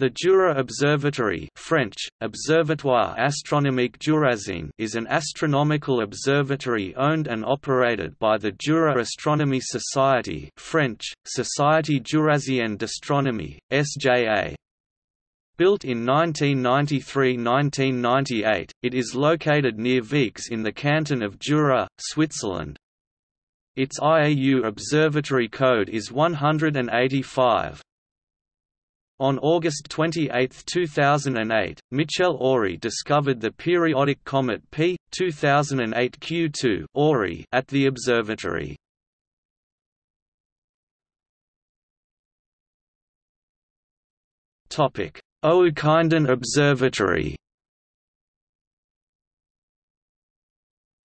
The Jura Observatory French, Observatoire Astronomique Jurassien is an astronomical observatory owned and operated by the Jura Astronomy Society French, Société Jurassienne d'Astronomie, SJA. Built in 1993–1998, it is located near Vicques in the canton of Jura, Switzerland. Its IAU observatory code is 185. On August 28, 2008, Michel Ory discovered the periodic comet P. 2008 Q2 Ory at the observatory. Oukaïmeden Observatory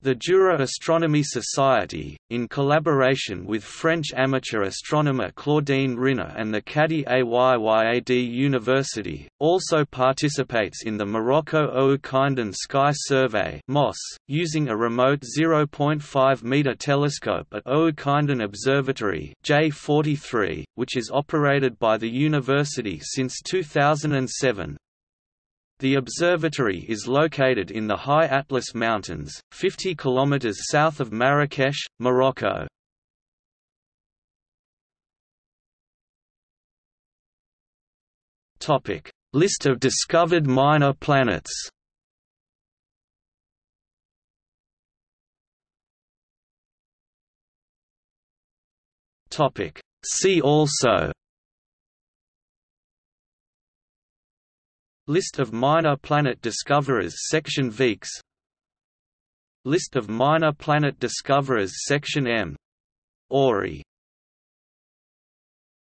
The Jura Astronomy Society, in collaboration with French amateur astronomer Claudine Rinner and the Cadi Ayyad University, also participates in the Morocco Oukaïmeden Sky Survey using a remote 0.5-meter telescope at Oukaïmeden Observatory J43, which is operated by the university since 2007. The observatory is located in the High Atlas Mountains, 50 km south of Marrakesh, Morocco. List of discovered minor planets See also List of minor planet discoverers Section Vicques List of minor planet discoverers Section M. Ory